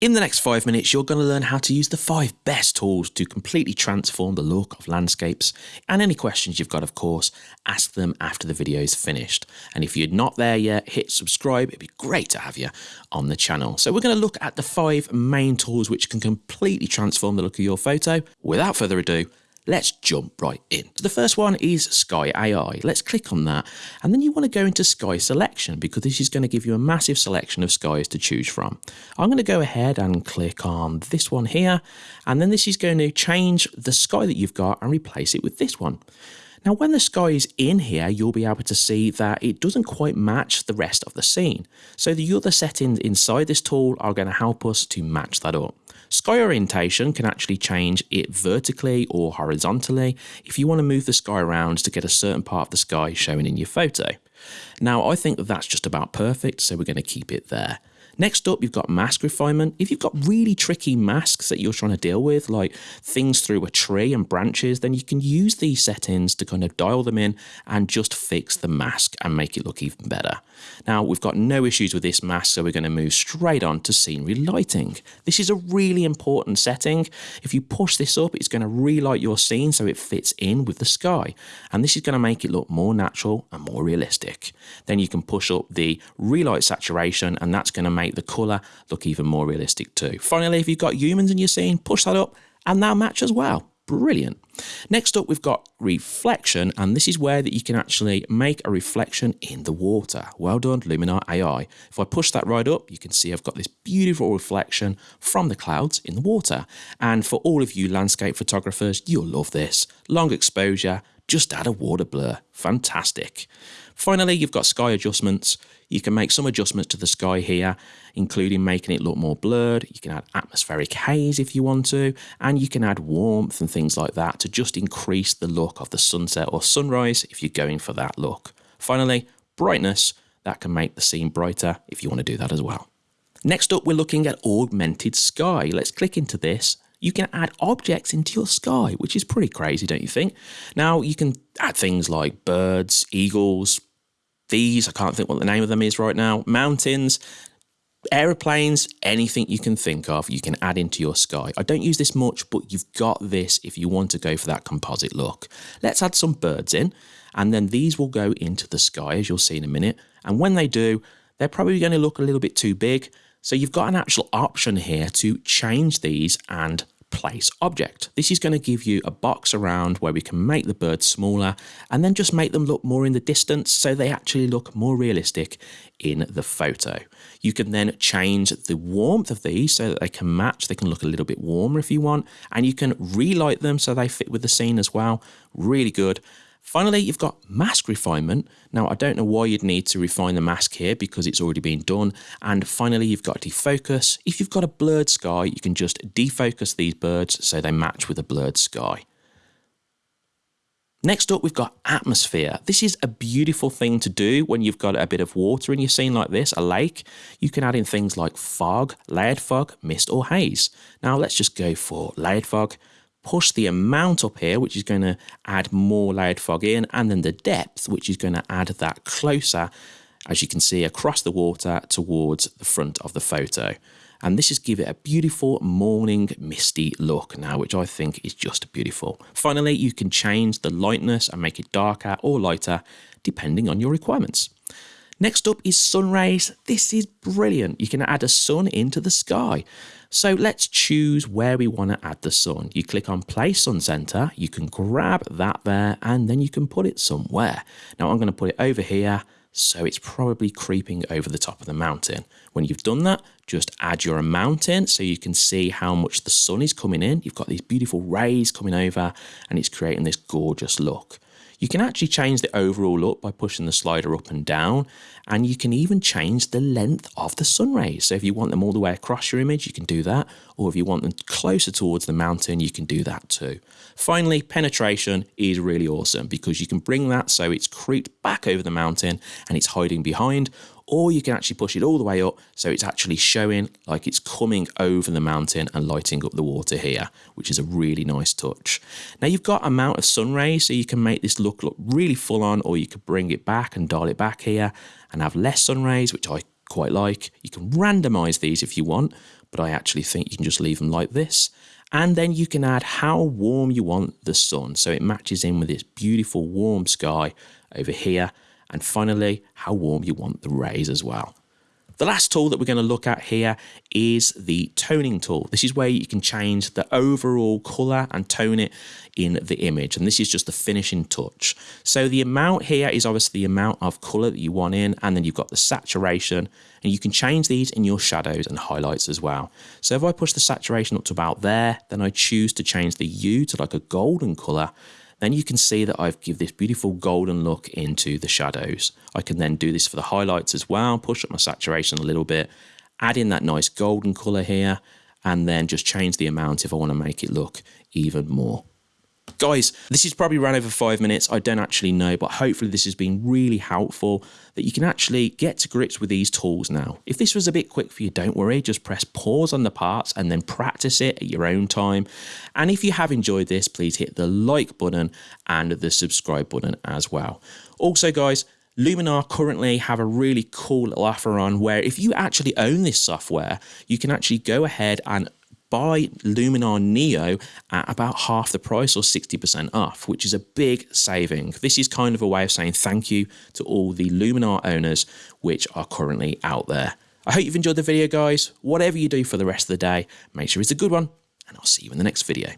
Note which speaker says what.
Speaker 1: In the next five minutes, you're going to learn how to use the five best tools to completely transform the look of landscapes. And any questions you've got, of course, ask them after the video is finished. And if you're not there yet, hit subscribe. It'd be great to have you on the channel. So we're going to look at the five main tools which can completely transform the look of your photo. Without further ado, let's jump right in. So the first one is Sky AI. Let's click on that. And then you want to go into Sky Selection because this is going to give you a massive selection of skies to choose from. I'm going to go ahead and click on this one here. And then this is going to change the sky that you've got and replace it with this one. Now, when the sky is in here, you'll be able to see that it doesn't quite match the rest of the scene. So the other settings inside this tool are going to help us to match that up. Sky orientation can actually change it vertically or horizontally if you want to move the sky around to get a certain part of the sky shown in your photo. Now, I think that that's just about perfect, so we're going to keep it there. Next up, you've got mask refinement. If you've got really tricky masks that you're trying to deal with, like things through a tree and branches, then you can use these settings to kind of dial them in and just fix the mask and make it look even better. Now, we've got no issues with this mask, so we're going to move straight on to scenery lighting. This is a really important setting. If you push this up, it's going to relight your scene so it fits in with the sky. And this is going to make it look more natural and more realistic. Then you can push up the relight saturation, and that's going to make make the colour look even more realistic too. Finally, if you've got humans in your scene, push that up and they'll match as well. Brilliant. Next up, we've got reflection, and this is where that you can actually make a reflection in the water. Well done, Luminar AI. If I push that right up, you can see I've got this beautiful reflection from the clouds in the water. And for all of you landscape photographers, you'll love this. Long exposure, just add a water blur. Fantastic. Finally, you've got sky adjustments. You can make some adjustments to the sky here, including making it look more blurred. You can add atmospheric haze if you want to, and you can add warmth and things like that to just increase the look of the sunset or sunrise if you're going for that look. Finally, brightness. That can make the scene brighter if you want to do that as well. Next up, we're looking at augmented sky. Let's click into this you can add objects into your sky, which is pretty crazy, don't you think? Now, you can add things like birds, eagles, these, I can't think what the name of them is right now, mountains, aeroplanes, anything you can think of, you can add into your sky. I don't use this much, but you've got this if you want to go for that composite look. Let's add some birds in, and then these will go into the sky, as you'll see in a minute. And when they do, they're probably going to look a little bit too big. So you've got an actual option here to change these and place object. This is going to give you a box around where we can make the birds smaller and then just make them look more in the distance so they actually look more realistic in the photo. You can then change the warmth of these so that they can match, they can look a little bit warmer if you want, and you can relight them so they fit with the scene as well. Really good. Finally, you've got mask refinement. Now, I don't know why you'd need to refine the mask here because it's already been done. And finally, you've got defocus. If you've got a blurred sky, you can just defocus these birds so they match with a blurred sky. Next up, we've got atmosphere. This is a beautiful thing to do when you've got a bit of water in your scene like this, a lake. You can add in things like fog, layered fog, mist or haze. Now let's just go for layered fog push the amount up here, which is going to add more layered fog in, and then the depth, which is going to add that closer, as you can see, across the water towards the front of the photo. And this is give it a beautiful morning misty look now, which I think is just beautiful. Finally, you can change the lightness and make it darker or lighter, depending on your requirements. Next up is sun rays. This is brilliant. You can add a sun into the sky. So let's choose where we want to add the sun. You click on place sun center, you can grab that there and then you can put it somewhere. Now I'm going to put it over here so it's probably creeping over the top of the mountain. When you've done that, just add your amount in so you can see how much the sun is coming in. You've got these beautiful rays coming over and it's creating this gorgeous look. You can actually change the overall look by pushing the slider up and down, and you can even change the length of the sun rays. So if you want them all the way across your image, you can do that, or if you want them closer towards the mountain, you can do that too. Finally, penetration is really awesome because you can bring that so it's creeped back over the mountain and it's hiding behind, or you can actually push it all the way up so it's actually showing like it's coming over the mountain and lighting up the water here, which is a really nice touch. Now you've got amount of sun rays, so you can make this look look really full on, or you could bring it back and dial it back here and have less sun rays, which I quite like. You can randomize these if you want, but I actually think you can just leave them like this. And then you can add how warm you want the sun. So it matches in with this beautiful warm sky over here. And finally, how warm you want the rays as well. The last tool that we're going to look at here is the toning tool. This is where you can change the overall color and tone it in the image. And this is just the finishing touch. So the amount here is obviously the amount of color that you want in, and then you've got the saturation, and you can change these in your shadows and highlights as well. So if I push the saturation up to about there, then I choose to change the hue to like a golden color, then you can see that I've give this beautiful golden look into the shadows. I can then do this for the highlights as well, push up my saturation a little bit, add in that nice golden color here, and then just change the amount if I want to make it look even more. Guys, this is probably ran over five minutes. I don't actually know, but hopefully this has been really helpful that you can actually get to grips with these tools now. If this was a bit quick for you, don't worry. Just press pause on the parts and then practice it at your own time. And if you have enjoyed this, please hit the like button and the subscribe button as well. Also, guys, Luminar currently have a really cool little offer on where if you actually own this software, you can actually go ahead and buy Luminar Neo at about half the price or 60% off, which is a big saving. This is kind of a way of saying thank you to all the Luminar owners which are currently out there. I hope you've enjoyed the video, guys. Whatever you do for the rest of the day, make sure it's a good one, and I'll see you in the next video.